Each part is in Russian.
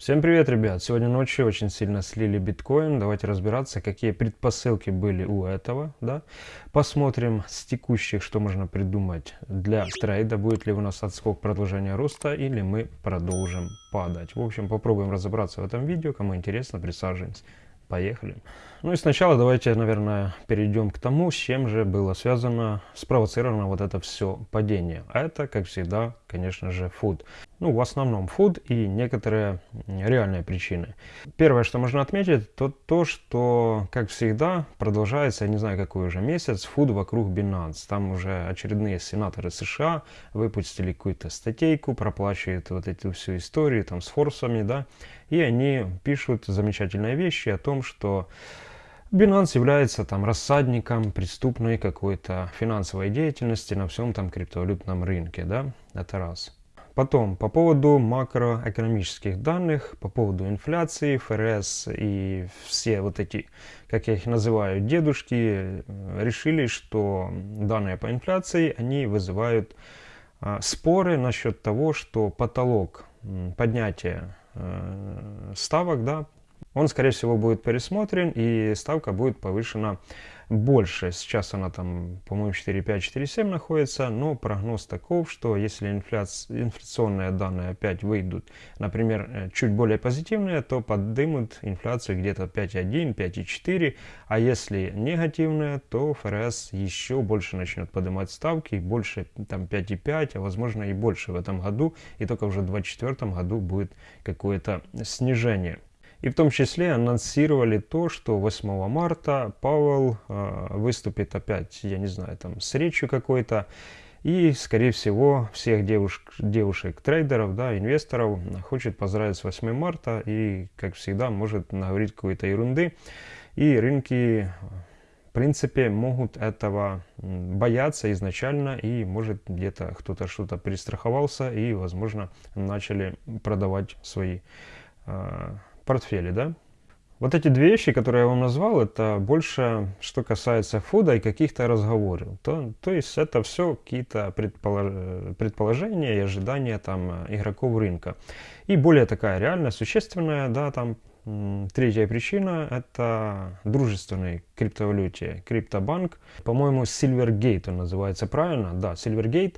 Всем привет, ребят! Сегодня ночью очень сильно слили биткоин. Давайте разбираться, какие предпосылки были у этого. Да? Посмотрим с текущих, что можно придумать для трейда. Будет ли у нас отскок продолжения роста или мы продолжим падать. В общем, попробуем разобраться в этом видео. Кому интересно, присаживаемся. Поехали. Ну и сначала давайте, наверное, перейдем к тому, с чем же было связано, спровоцировано вот это все падение. А это, как всегда, конечно же, фуд. Ну, в основном фуд и некоторые реальные причины. Первое, что можно отметить, то то, что, как всегда, продолжается, я не знаю, какой уже месяц, фуд вокруг Binance. Там уже очередные сенаторы США выпустили какую-то статейку, проплачивают вот эту всю историю там с форсами, да, и они пишут замечательные вещи о том, что Binance является там рассадником преступной какой-то финансовой деятельности на всем там криптовалютном рынке, да, это раз. Потом, по поводу макроэкономических данных, по поводу инфляции, ФРС и все вот эти, как я их называю, дедушки, э, решили, что данные по инфляции, они вызывают а, споры насчет того, что потолок поднятия э, ставок, да, он, скорее всего, будет пересмотрен и ставка будет повышена больше. Сейчас она там, по-моему, 4,5-4,7 находится, но прогноз таков, что если инфляция, инфляционные данные опять выйдут, например, э, чуть более позитивные, то поддымут инфляцию где-то 5,1, 5,4, а если негативные, то ФРС еще больше начнет поднимать ставки, больше там 5,5, а возможно и больше в этом году, и только уже в 2024 году будет какое-то снижение. И в том числе анонсировали то, что 8 марта Пауэлл э, выступит опять, я не знаю, там с речью какой-то. И, скорее всего, всех девушек, девушек трейдеров, да, инвесторов хочет поздравить с 8 марта и, как всегда, может наговорить какой-то ерунды. И рынки, в принципе, могут этого бояться изначально, и может где-то кто-то что-то перестраховался и, возможно, начали продавать свои э, портфеле, да? Вот эти две вещи, которые я вам назвал, это больше, что касается фуда и каких-то разговоров. То, то есть это все какие-то предполож... предположения и ожидания там игроков рынка. И более такая реально существенная, да, там Третья причина – это дружественный криптовалюте, криптобанк. По-моему, Silvergate он называется правильно. Да, Silvergate.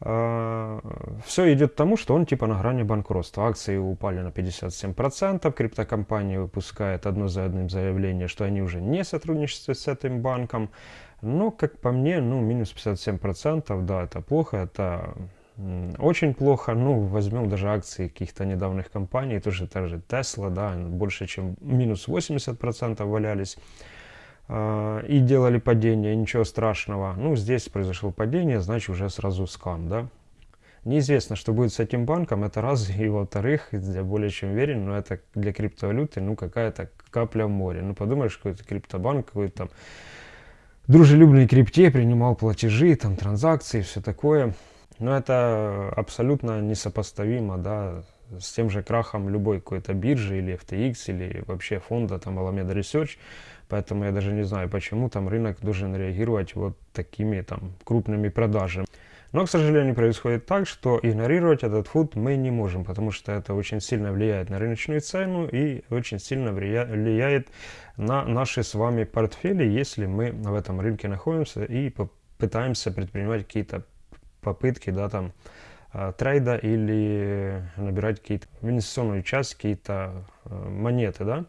А, все идет к тому, что он типа на грани банкротства. Акции упали на 57%, криптокомпания выпускает одно за одним заявление, что они уже не сотрудничают с этим банком. Но, как по мне, ну, минус 57%, да, это плохо, это очень плохо. Ну, возьмем даже акции каких-то недавних компаний, тоже та же Tesla, да, больше чем минус 80% валялись. А, и делали падение, ничего страшного. Ну, здесь произошло падение, значит уже сразу скам, да. Неизвестно, что будет с этим банком, это раз, и во-вторых, я более чем уверен, но это для криптовалюты, ну, какая-то капля в море. Ну, подумаешь, какой-то криптобанк, какой-то там дружелюбный крипте принимал платежи, там, транзакции, все такое. Но это абсолютно несопоставимо, да, с тем же крахом любой какой-то биржи или FTX или вообще фонда, там, Alameda Research. Поэтому я даже не знаю, почему там рынок должен реагировать вот такими там крупными продажами. Но, к сожалению, происходит так, что игнорировать этот фуд мы не можем, потому что это очень сильно влияет на рыночную цену и очень сильно влияет на наши с вами портфели, если мы в этом рынке находимся и пытаемся предпринимать какие-то попытки, да, там, трейда или набирать какие-то в инвестиционную часть какие-то э, монеты, да.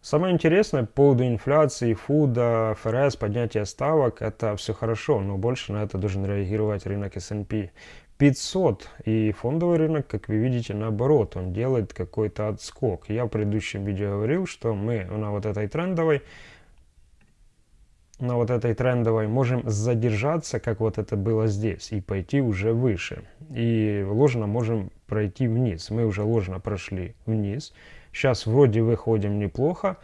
Самое интересное по поводу инфляции, фуда, ФРС, поднятия ставок, это все хорошо, но больше на это должен реагировать рынок S&P 500. И фондовый рынок, как вы видите, наоборот, он делает какой-то отскок. Я в предыдущем видео говорил, что мы на вот этой трендовой на вот этой трендовой можем задержаться, как вот это было здесь, и пойти уже выше. И ложно можем пройти вниз. Мы уже ложно прошли вниз. Сейчас вроде выходим неплохо.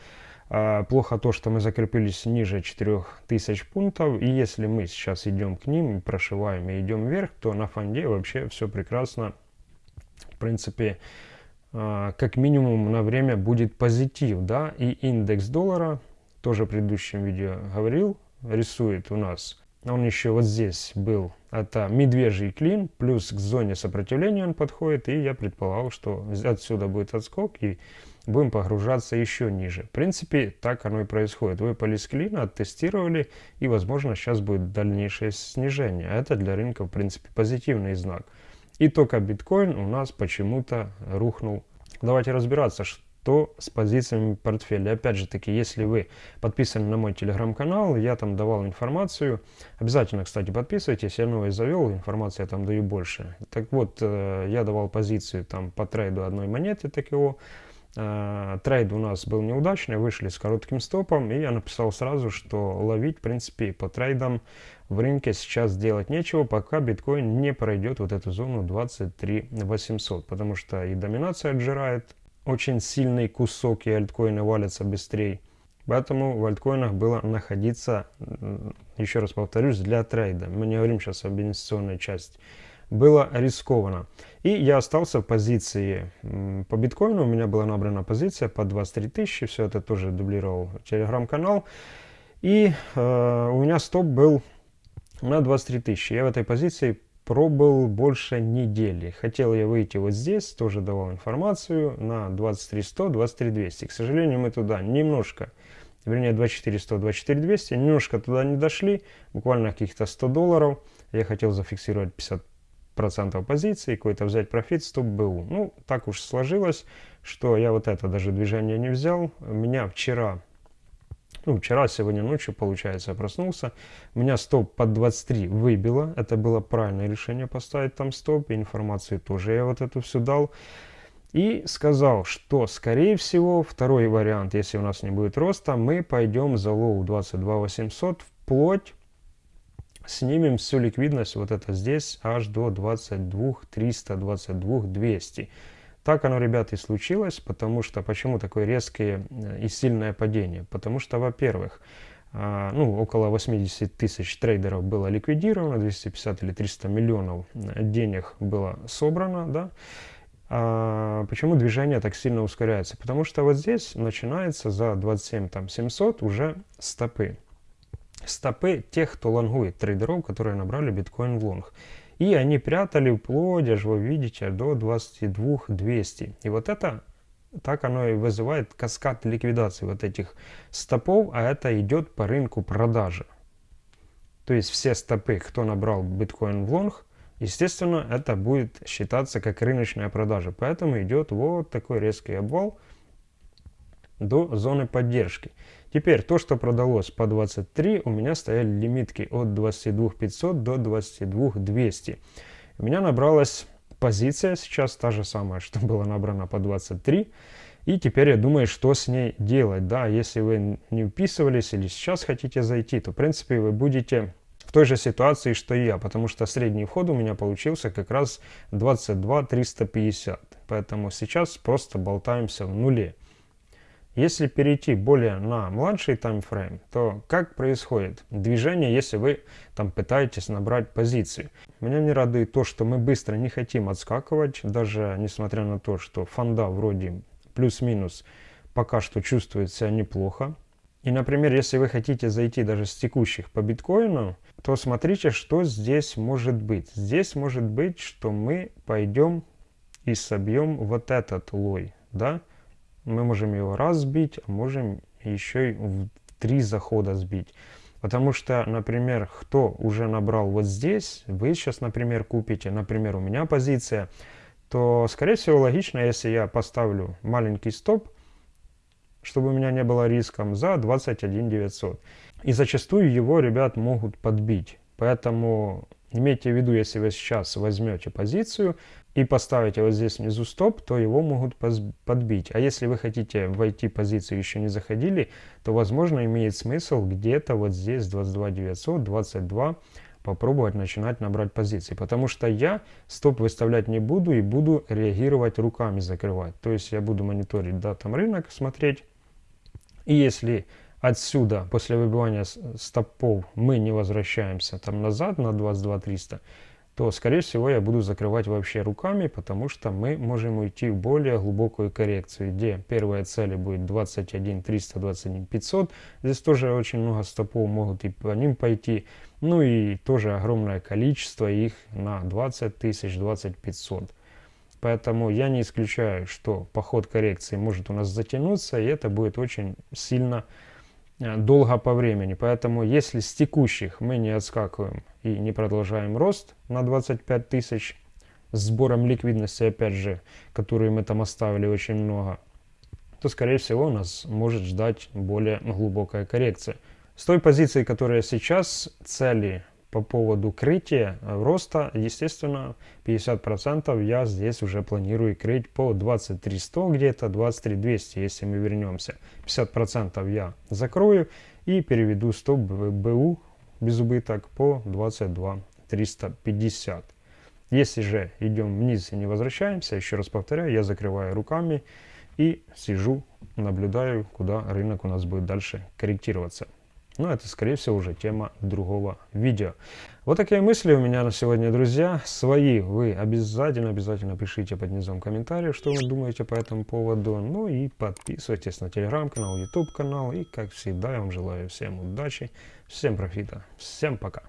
А, плохо то, что мы закрепились ниже 4000 пунктов. И если мы сейчас идем к ним, прошиваем и идем вверх, то на фонде вообще все прекрасно. В принципе, а, как минимум на время будет позитив. да, И индекс доллара, тоже в предыдущем видео говорил, рисует у нас он еще вот здесь был. Это медвежий клин, плюс к зоне сопротивления он подходит, и я предполагал, что отсюда будет отскок, и будем погружаться еще ниже. В принципе, так оно и происходит. Выпали с клина, оттестировали, и, возможно, сейчас будет дальнейшее снижение. Это для рынка, в принципе, позитивный знак. И только биткоин у нас почему-то рухнул. Давайте разбираться, что с позициями портфеля. Опять же таки, если вы подписаны на мой телеграм-канал, я там давал информацию. Обязательно, кстати, подписывайтесь, я новый завел, информации я там даю больше. Так вот, э, я давал позицию там по трейду одной монеты ТКО. Э, трейд у нас был неудачный, вышли с коротким стопом, и я написал сразу, что ловить, в принципе, по трейдам в рынке сейчас делать нечего, пока биткоин не пройдет вот эту зону 23 800, потому что и доминация отжирает очень сильный кусок, и альткоины валятся быстрее. Поэтому в альткоинах было находиться, еще раз повторюсь, для трейда. Мы не говорим сейчас об инвестиционной части. Было рискованно. И я остался в позиции по биткоину. У меня была набрана позиция по 23 тысячи. Все это тоже дублировал телеграм-канал. И э, у меня стоп был на 23 тысячи. Я в этой позиции пробыл больше недели. Хотел я выйти вот здесь, тоже давал информацию на 23 100, 23 200. К сожалению, мы туда немножко, вернее 24 100, 24 200, немножко туда не дошли, буквально каких-то 100 долларов. Я хотел зафиксировать 50 процентов позиции, какой-то взять профит, стоп БУ. Ну, так уж сложилось, что я вот это даже движение не взял. Меня вчера ну, вчера, сегодня ночью, получается, я проснулся, меня стоп под 23 выбило, это было правильное решение поставить там стоп, и информацию тоже я вот эту всю дал. И сказал, что, скорее всего, второй вариант, если у нас не будет роста, мы пойдем за low 22 800 вплоть, снимем всю ликвидность вот это здесь аж до 22 300, 22 200. Так оно, ребята, и случилось, потому что, почему такое резкое э, и сильное падение? Потому что, во-первых, а, ну, около 80 тысяч трейдеров было ликвидировано, 250 или 300 миллионов э, денег было собрано, да, а почему движение так сильно ускоряется? Потому что вот здесь начинается за 27 там, 700 уже стопы. Стопы тех, кто лонгует трейдеров, которые набрали биткоин в long. И они прятали вплоть, аж вы видите, до 22 200. И вот это, так оно и вызывает каскад ликвидации вот этих стопов, а это идет по рынку продажи. То есть все стопы, кто набрал биткоин в long, естественно, это будет считаться как рыночная продажа. Поэтому идет вот такой резкий обвал до зоны поддержки. Теперь то, что продалось по 23, у меня стояли лимитки от 22 500 до 22 200. У меня набралась позиция сейчас та же самая, что была набрана по 23. И теперь я думаю, что с ней делать. Да, если вы не вписывались или сейчас хотите зайти, то в принципе вы будете в той же ситуации, что и я, потому что средний вход у меня получился как раз 22 350. Поэтому сейчас просто болтаемся в нуле. Если перейти более на младший таймфрейм, то как происходит движение, если вы там пытаетесь набрать позиции? Меня не радует то, что мы быстро не хотим отскакивать, даже несмотря на то, что фонда вроде плюс-минус пока что чувствует себя неплохо. И, например, если вы хотите зайти даже с текущих по биткоину, то смотрите, что здесь может быть. Здесь может быть, что мы пойдем и собьем вот этот лой, да, мы можем его раз сбить, а можем еще и в три захода сбить. Потому что, например, кто уже набрал вот здесь, вы сейчас, например, купите, например, у меня позиция, то, скорее всего, логично, если я поставлю маленький стоп, чтобы у меня не было риском, за 21 900. И зачастую его, ребят, могут подбить. Поэтому имейте в виду, если вы сейчас возьмете позицию, и поставите вот здесь внизу стоп, то его могут подбить. А если вы хотите войти позицию еще не заходили, то возможно имеет смысл где-то вот здесь 22 900, 22 попробовать начинать набрать позиции. Потому что я стоп выставлять не буду и буду реагировать руками закрывать. То есть я буду мониторить да, там рынок, смотреть. И если отсюда после выбивания стопов мы не возвращаемся там назад на 22 300, то, скорее всего, я буду закрывать вообще руками, потому что мы можем уйти в более глубокую коррекцию, где первая цель будет 21 300, 21 500. Здесь тоже очень много стопов могут и по ним пойти. Ну и тоже огромное количество их на 20 тысяч, 20 500. Поэтому я не исключаю, что поход коррекции может у нас затянуться, и это будет очень сильно долго по времени. Поэтому если с текущих мы не отскакиваем и не продолжаем рост на 25 тысяч, с сбором ликвидности, опять же, которую мы там оставили очень много, то, скорее всего, нас может ждать более глубокая коррекция. С той позиции, которая сейчас, цели по поводу крытия э, роста, естественно, 50% я здесь уже планирую крыть по 2300 где-то, 23200, если мы вернемся. 50% я закрою и переведу стоп БУ без убыток по 22 350. Если же идем вниз и не возвращаемся, еще раз повторяю, я закрываю руками и сижу, наблюдаю, куда рынок у нас будет дальше корректироваться. Но это, скорее всего, уже тема другого видео. Вот такие мысли у меня на сегодня, друзья. Свои вы обязательно-обязательно пишите под низом комментариев, что вы думаете по этому поводу. Ну и подписывайтесь на телеграм-канал, YouTube канал. И, как всегда, я вам желаю всем удачи, всем профита, всем пока.